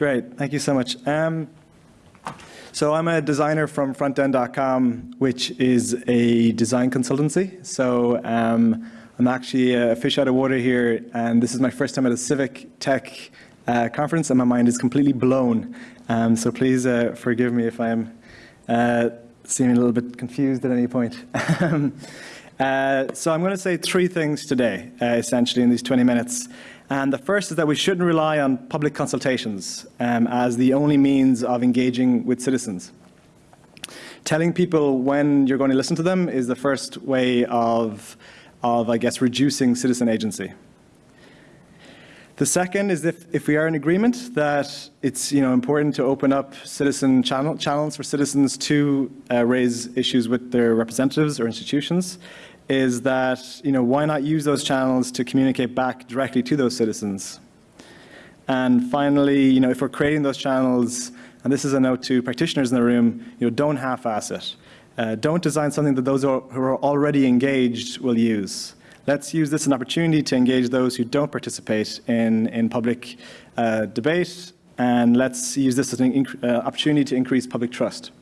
Great, thank you so much. Um, so I'm a designer from frontend.com, which is a design consultancy. So um, I'm actually a fish out of water here, and this is my first time at a civic tech uh, conference, and my mind is completely blown. Um, so please uh, forgive me if I'm uh, seeming a little bit confused at any point. Um, uh, so I'm going to say three things today, uh, essentially, in these 20 minutes. And the first is that we shouldn't rely on public consultations um, as the only means of engaging with citizens. Telling people when you're going to listen to them is the first way of, of I guess, reducing citizen agency. The second is if, if we are in agreement that it's you know, important to open up citizen channel, channels for citizens to uh, raise issues with their representatives or institutions, is that you know, why not use those channels to communicate back directly to those citizens? And finally, you know, if we're creating those channels, and this is a note to practitioners in the room, you know, don't half-ass it. Uh, don't design something that those who are already engaged will use. Let's use this as an opportunity to engage those who don't participate in, in public uh, debate, and let's use this as an uh, opportunity to increase public trust.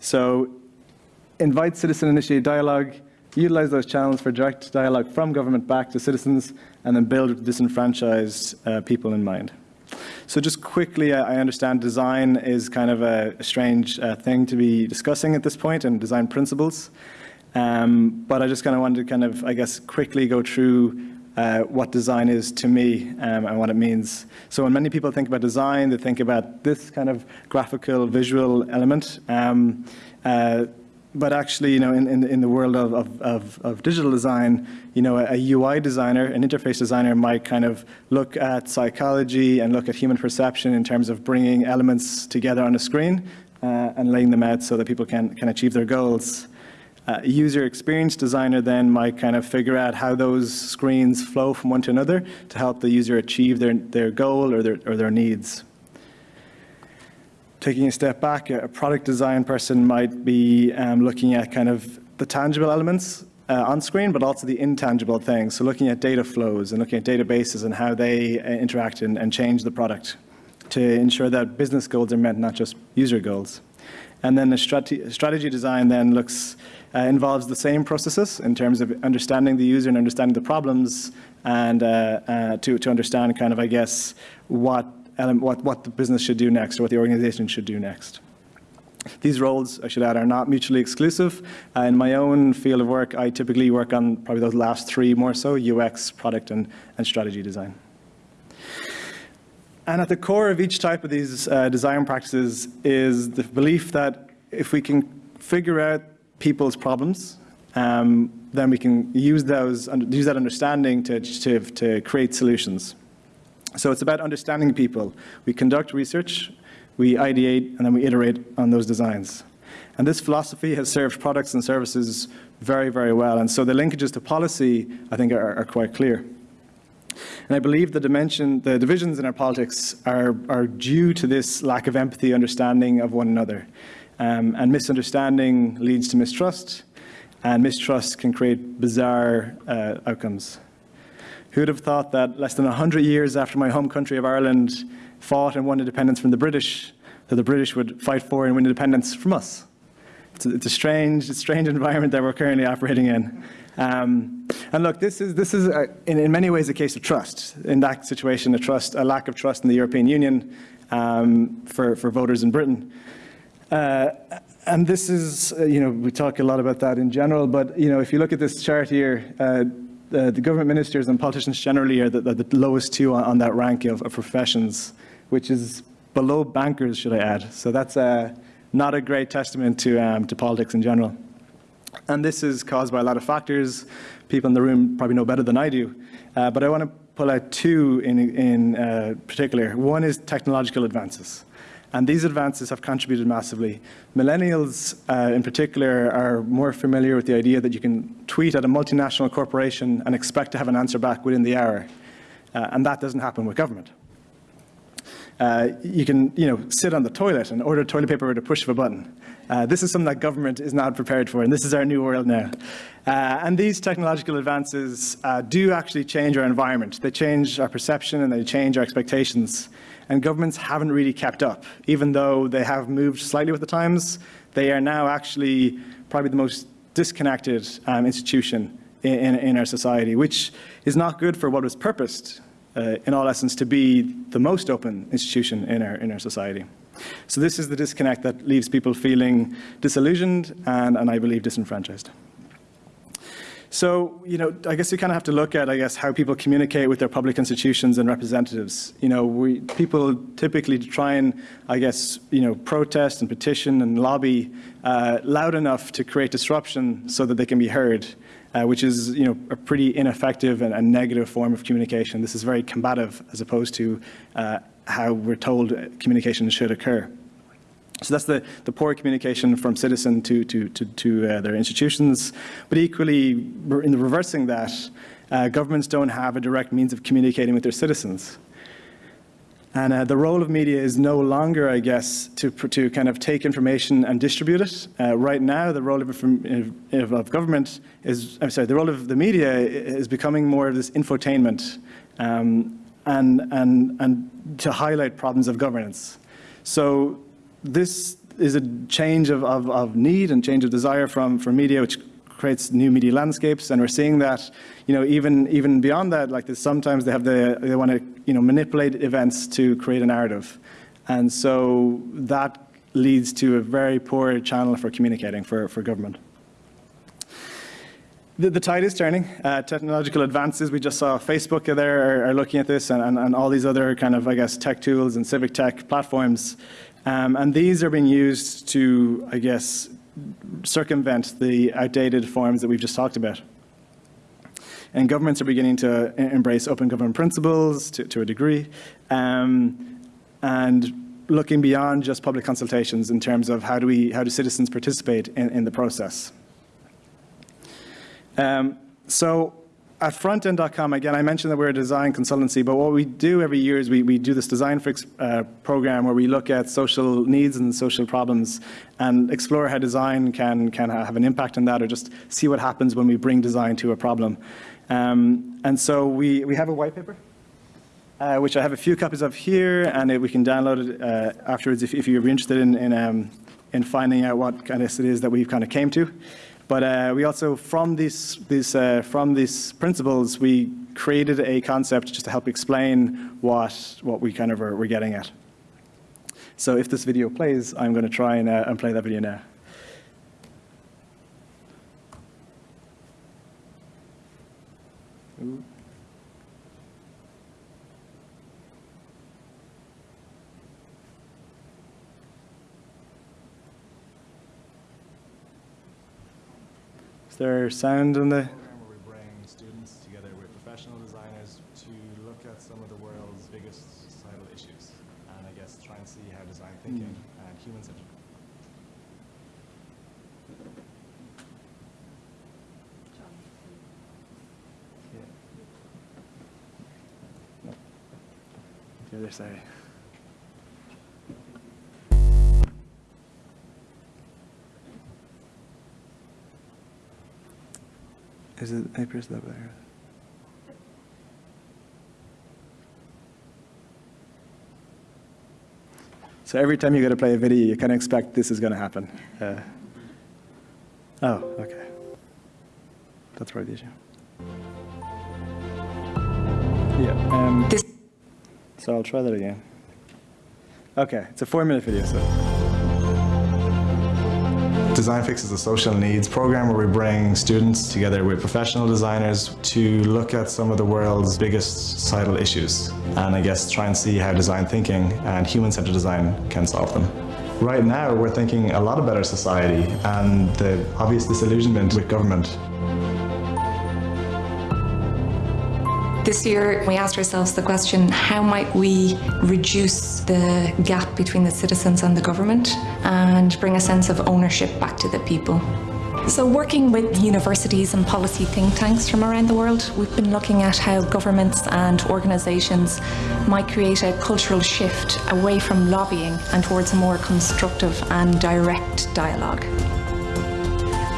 So invite citizen-initiated dialogue, utilize those channels for direct dialogue from government back to citizens, and then build disenfranchised uh, people in mind. So just quickly, I understand design is kind of a, strange uh, thing to be discussing at this point, and design principles. Um, but I just kind of wanted to kind of, I guess, quickly go through uh, what design is to me um, and what it means. So when many people think about design, they think about this kind of graphical, visual element. Um, uh, but actually, you know, in, in, in the world of, of, of, of, digital design, you know, a, a, UI designer, an interface designer might kind of look at psychology and look at human perception in terms of bringing elements together on a screen uh, and laying them out so that people can, can achieve their goals. Uh, user experience designer then might kind of figure out how those screens flow from one to another to help the user achieve their, their goal or their, or their needs. Taking a step back, a product design person might be um, looking at kind of the tangible elements uh, on screen, but also the intangible things. So looking at data flows and looking at databases and how they uh, interact and, and change the product to ensure that business goals are met, not just user goals. And then the strate strategy design then looks uh, involves the same processes in terms of understanding the user and understanding the problems and uh, uh, to, to understand kind of, I guess, what, what, what the business should do next or what the organization should do next. These roles, I should add, are not mutually exclusive. Uh, in my own field of work, I typically work on probably those last three more so, UX, product, and, and strategy design. And at the core of each type of these uh, design practices is the belief that if we can figure out people's problems, um, then we can use those, use that understanding to, to, to create solutions. So it's about understanding people. We conduct research, we ideate, and then we iterate on those designs. And this philosophy has served products and services very, very well. And so the linkages to policy, I think, are, are quite clear. And I believe the dimension, the divisions in our politics are, are due to this lack of empathy, understanding of one another. Um, and misunderstanding leads to mistrust, and mistrust can create bizarre uh, outcomes. Who would have thought that less than 100 years after my home country of Ireland fought and won independence from the British, that the British would fight for and win independence from us? It's a, it's a strange, strange environment that we're currently operating in. Um, and look, this is, this is a, in, in, many ways a case of trust. In that situation, a, trust, a lack of trust in the European Union um, for, for voters in Britain. Uh, and this is, uh, you know, we talk a lot about that in general, but, you know, if you look at this chart here, uh, the, the, government ministers and politicians generally are the, the, the lowest two on, on that rank of, of, professions, which is below bankers, should I add. So that's uh, not a great testament to, um, to politics in general. And this is caused by a lot of factors. People in the room probably know better than I do. Uh, but I want to pull out two in, in uh, particular. One is technological advances. And these advances have contributed massively. Millennials, uh, in particular, are more familiar with the idea that you can tweet at a multinational corporation and expect to have an answer back within the hour. Uh, and that doesn't happen with government. uh, you can, you know, sit on the toilet and order toilet paper with a push of a button. Uh, this is something that government is not prepared for, and this is our new world now. Uh, and these technological advances uh, do actually change our environment. They change our perception and they change our expectations. And governments haven't really kept up. Even though they have moved slightly with the times, they are now actually probably the most disconnected um, institution in, in, in, our society, which is not good for what was purposed uh, in all essence, to be the most open institution in our, in our society. So this is the disconnect that leaves people feeling disillusioned and, and I believe disenfranchised. So, you know, I guess you kind of have to look at, I guess, how people communicate with their public institutions and representatives. You know, we, people typically try and, I guess, you know, protest and petition and lobby uh, loud enough to create disruption so that they can be heard uh, which is you know, a pretty ineffective and, and, negative form of communication. This is very combative as opposed to uh, how we're told communication should occur. So that's the, the poor communication from citizen to, to, to, to uh, their institutions. But equally, in the reversing that, uh, governments don't have a direct means of communicating with their citizens. And uh, the role of media is no longer, I guess, to, to kind of take information and distribute it. Uh, right now, the role of, of, of, government is, I'm sorry, the role of the media is becoming more of this infotainment um, and, and, and to highlight problems of governance. So this is a change of, of, of need and change of desire from, from media, which creates new media landscapes, and we're seeing that, you know, even even beyond that, like this, sometimes they have the they want to, you know, manipulate events to create a narrative, and so that leads to a very poor channel for communicating for for government. The, the tide is turning. Uh, technological advances, we just saw Facebook there are, are looking at this and, and, and, all these other kind of, I guess, tech tools and civic tech platforms. Um, and these are being used to, I guess, circumvent the outdated forms that we've just talked about. And governments are beginning to embrace open government principles to, to a degree, um, and looking beyond just public consultations in terms of how do we, how do citizens participate in, in the process. Um, so at frontend.com, again, I mentioned that we're a design consultancy, but what we do every year is we, we do this design fix uh, program where we look at social needs and social problems and explore how design can, can have an impact on that or just see what happens when we bring design to a problem. Um, and so we, we have a white paper, uh, which I have a few copies of here, and it, we can download it uh, afterwards if, if you're interested in, in, um, in finding out what kind of it is that we've kind of came to. But uh, we also, from these, uh, from these principles, we created a concept just to help explain what, what we kind of are, we're getting at. So if this video plays, I'm going to try and, uh, and play that video now. Ooh. There sound in the? Program where we bring students together with professional designers to look at some of the world's biggest societal issues, and I guess try and see how design thinking mm. and human centered. The other side. Is it, I press that there. So every time you go to play a video, you kind of expect this is going to happen. Uh, oh, okay. That's the issue. Yeah. Um, so I'll try that again. Okay, it's a four-minute video. So. Design Fix is a social needs program where we bring students together with professional designers to look at some of the world's biggest societal issues and I guess try and see how design thinking and human-centered design can solve them. Right now we're thinking a lot about our society and the obvious disillusionment with government This year, we asked ourselves the question how might we reduce the gap between the citizens and the government and bring a sense of ownership back to the people? So working with universities and policy think tanks from around the world, we've been looking at how governments and organisations might create a cultural shift away from lobbying and towards a more constructive and direct dialogue.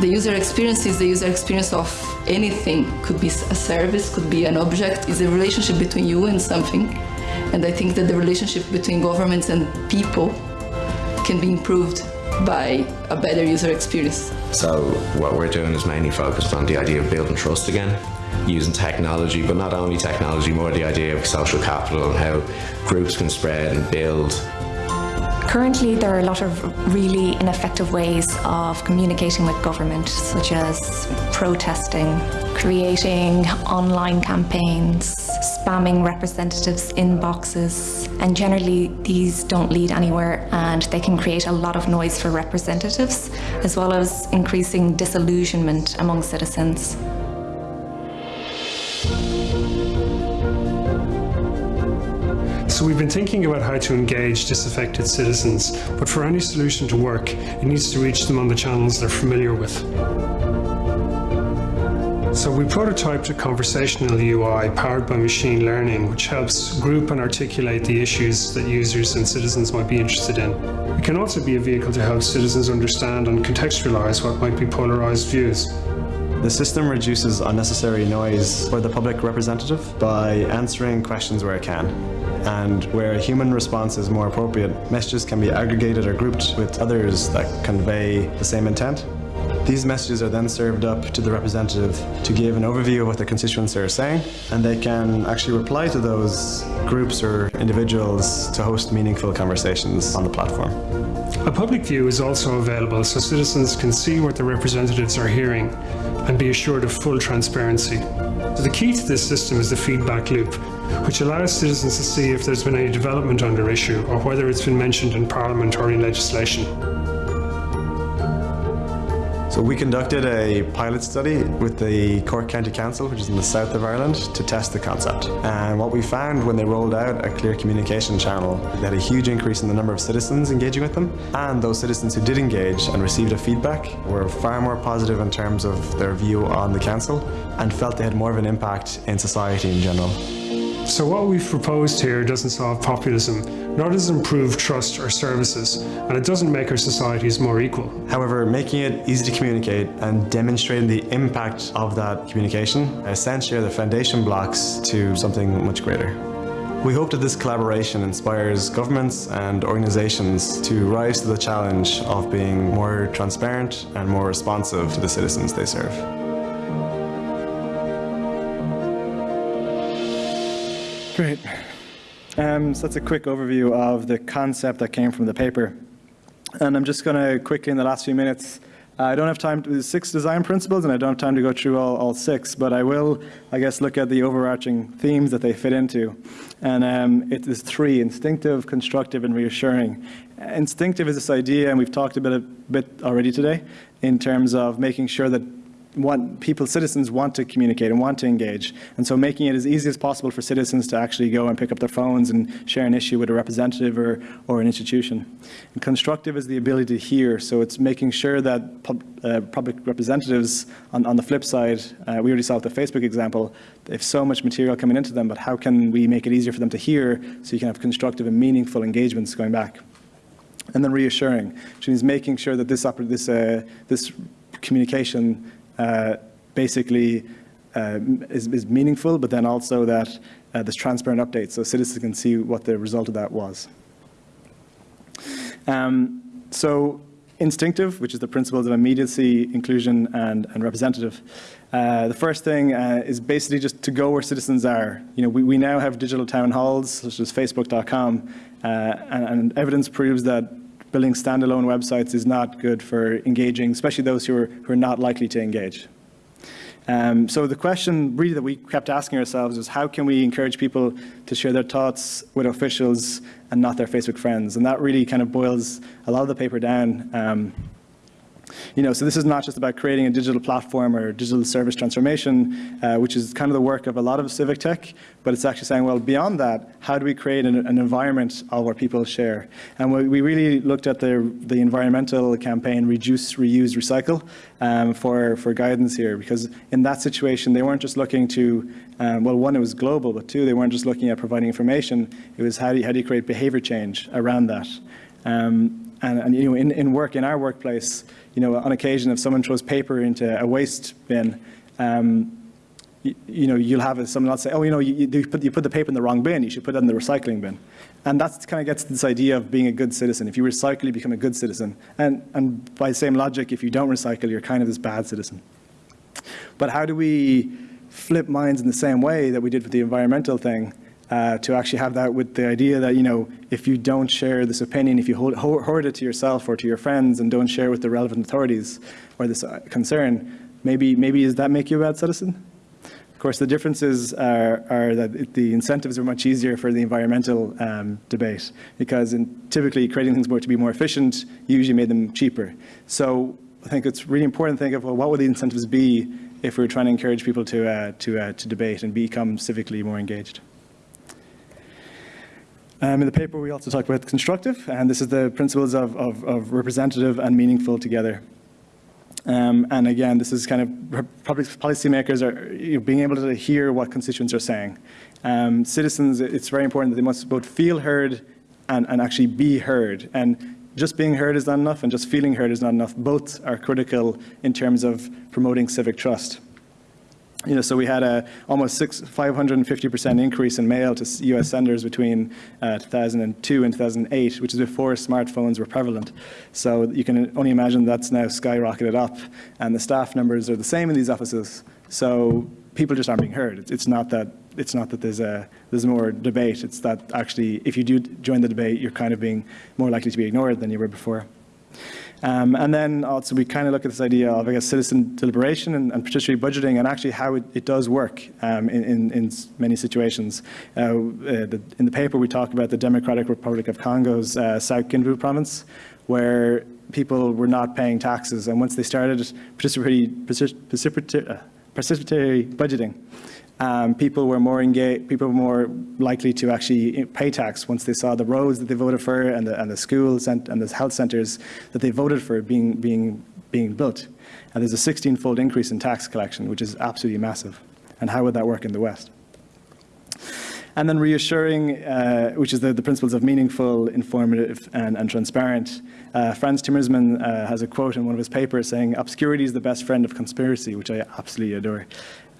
The user experience is the user experience of anything. Could be a service, could be an object. It's a relationship between you and something. And I think that the relationship between governments and people can be improved by a better user experience. So what we're doing is mainly focused on the idea of building trust again, using technology, but not only technology, more the idea of social capital and how groups can spread and build Currently, there are a lot of really ineffective ways of communicating with government, such as protesting, creating online campaigns, spamming representatives' inboxes, and generally these don't lead anywhere and they can create a lot of noise for representatives, as well as increasing disillusionment among citizens. So we've been thinking about how to engage disaffected citizens, but for any solution to work, it needs to reach them on the channels they're familiar with. So we prototyped a conversational UI powered by machine learning, which helps group and articulate the issues that users and citizens might be interested in. It can also be a vehicle to help citizens understand and contextualize what might be polarized views. The system reduces unnecessary noise for the public representative by answering questions where it can. And where a human response is more appropriate, messages can be aggregated or grouped with others that convey the same intent. These messages are then served up to the representative to give an overview of what the constituents are saying, and they can actually reply to those groups or individuals to host meaningful conversations on the platform. A public view is also available so citizens can see what the representatives are hearing and be assured of full transparency. So the key to this system is the feedback loop, which allows citizens to see if there's been any development on issue or whether it's been mentioned in Parliament or in legislation. So we conducted a pilot study with the Cork County Council, which is in the south of Ireland, to test the concept. And what we found when they rolled out a clear communication channel, they had a huge increase in the number of citizens engaging with them. And those citizens who did engage and received a feedback were far more positive in terms of their view on the council and felt they had more of an impact in society in general. So what we've proposed here doesn't solve populism, nor does it improve trust or services, and it doesn't make our societies more equal. However, making it easy to communicate and demonstrating the impact of that communication essentially are the foundation blocks to something much greater. We hope that this collaboration inspires governments and organisations to rise to the challenge of being more transparent and more responsive to the citizens they serve. Great. Um, so that's a quick overview of the concept that came from the paper. And I'm just going to quickly, in the last few minutes, I don't have time to, six design principles, and I don't have time to go through all, all six, but I will, I guess, look at the overarching themes that they fit into. And um, it is three, instinctive, constructive, and reassuring. Instinctive is this idea, and we've talked about it a bit already today, in terms of making sure that want people, citizens want to communicate and want to engage. And so making it as easy as possible for citizens to actually go and pick up their phones and share an issue with a representative or, or an institution. And constructive is the ability to hear. So it's making sure that pub, uh, public representatives, on, on the flip side, uh, we already saw with the Facebook example, they have so much material coming into them, but how can we make it easier for them to hear so you can have constructive and meaningful engagements going back? And then reassuring, which means making sure that this, this, uh, this communication basically uh, is, is, meaningful, but then also that uh, there's transparent updates so citizens can see what the result of that was. Um, so instinctive, which is the principles of immediacy, inclusion, and, and representative. Uh, the first thing uh, is basically just to go where citizens are. You know, we, we now have digital town halls, such as Facebook.com, uh, and, and, evidence proves that building standalone websites is not good for engaging, especially those who are, who are not likely to engage. Um, so the question really that we kept asking ourselves was how can we encourage people to share their thoughts with officials and not their Facebook friends? And that really kind of boils a lot of the paper down. Um, You know, so this is not just about creating a digital platform or digital service transformation, uh, which is kind of the work of a lot of civic tech, but it's actually saying, well, beyond that, how do we create an, an environment of where people share? And we, we really looked at the, the environmental campaign, reduce, reuse, recycle, um, for, for guidance here, because in that situation, they weren't just looking to, um, well, one, it was global, but two, they weren't just looking at providing information, it was how do you, how do you create behavior change around that? Um, and, and, you know, in, in work, in our workplace, you know, on occasion, if someone throws paper into a waste bin, um, you, you, know, you'll have someone else say, oh, you know, you, you, put, you put the paper in the wrong bin, you should put it in the recycling bin. And that kind of gets this idea of being a good citizen. If you recycle, you become a good citizen. And, and by the same logic, if you don't recycle, you're kind of this bad citizen. But how do we flip minds in the same way that we did with the environmental thing uh, to actually have that with the idea that, you know, if you don't share this opinion, if you hold, hoard it to yourself or to your friends and don't share with the relevant authorities or this uh, concern, maybe, maybe does that make you a bad citizen? Of course, the differences are, are that the incentives are much easier for the environmental um, debate because in, typically creating things more to be more efficient usually made them cheaper. So I think it's really important to think of, well, what would the incentives be if we were trying to encourage people to, uh, to, uh, to debate and become civically more engaged? Um, in the paper, we also talk about constructive, and this is the principles of, of, of representative and meaningful together. Um, and again, this is kind of public policymakers are you know, being able to hear what constituents are saying. Um, citizens, it's very important that they must both feel heard and, and actually be heard. And just being heard is not enough, and just feeling heard is not enough. Both are critical in terms of promoting civic trust. You know, so we had a almost 550% increase in mail to US senders between uh, 2002 and 2008, which is before smartphones were prevalent. So you can only imagine that's now skyrocketed up, and the staff numbers are the same in these offices. So people just aren't being heard. It's not that it's not that there's a there's more debate. It's that actually, if you do join the debate, you're kind of being more likely to be ignored than you were before. Um, and then also we kind of look at this idea of, I guess, citizen deliberation and, and participatory budgeting and actually how it, it does work um, in, in, in, many situations. Uh, uh, the, in the paper we talk about the Democratic Republic of Congo's uh, South Kivu province, where people were not paying taxes. And once they started participatory, participatory, uh, participatory budgeting, um, people were more engaged, people were more likely to actually pay tax once they saw the roads that they voted for and the, and the schools and, and the health centres that they voted for being, being, being built. And there's a 16-fold increase in tax collection, which is absolutely massive. And how would that work in the West? And then reassuring, uh, which is the, the, principles of meaningful, informative, and, and transparent. Uh, Frans Timmermans uh, has a quote in one of his papers saying, obscurity is the best friend of conspiracy, which I absolutely adore.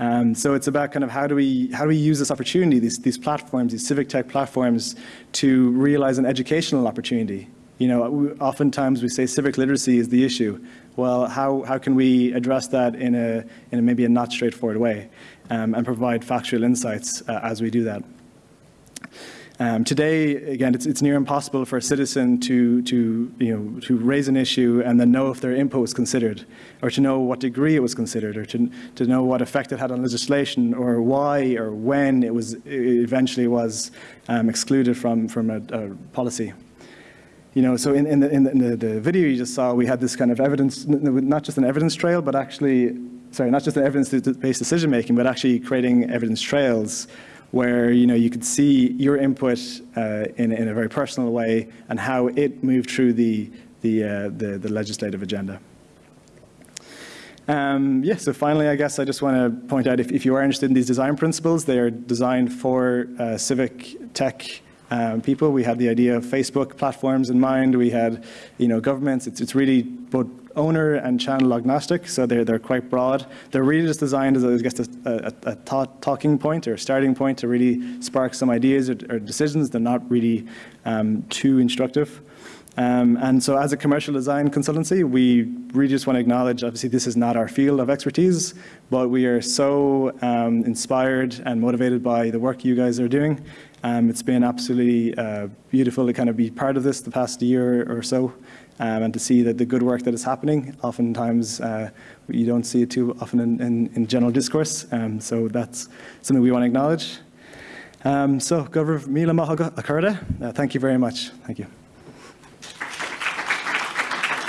Um, so it's about kind of how do we how do we use this opportunity, these these platforms, these civic tech platforms, to realize an educational opportunity. You know, oftentimes we say civic literacy is the issue. Well, how how can we address that in a in a, maybe a not straightforward way, um, and provide factual insights uh, as we do that. Um, today, again, it's, it's, near impossible for a citizen to, to, you know, to raise an issue and then know if their input was considered, or to know what degree it was considered, or to, to know what effect it had on legislation, or why or when it was it eventually was um, excluded from, from a, a, policy. You know, so in, in, the, in, the, in the, video you just saw, we had this kind of evidence, not just an evidence trail, but actually, sorry, not just an evidence-based decision making, but actually creating evidence trails where you know you could see your input uh, in, in a very personal way and how it moved through the the, uh, the, the, legislative agenda. Um, yeah, so finally, I guess I just want to point out if, if, you are interested in these design principles, they are designed for uh, civic tech um, people. We had the idea of Facebook platforms in mind. We had, you know, governments. It's, it's really both owner and channel agnostic, so they're, they're quite broad. They're really just designed as, I guess, a, a, a thought, talking point or a starting point to really spark some ideas or, or decisions. They're not really um, too instructive. Um, and so as a commercial design consultancy, we really just want to acknowledge, obviously this is not our field of expertise, but we are so um, inspired and motivated by the work you guys are doing. Um, it's been absolutely uh, beautiful to kind of be part of this the past year or so um, and to see that the good work that is happening. Oftentimes, uh, you don't see it too often in, in, in general discourse, um, so that's something we want to acknowledge. Um, so, Go raibh míle maith agaibh, uh, thank you very much. Thank you.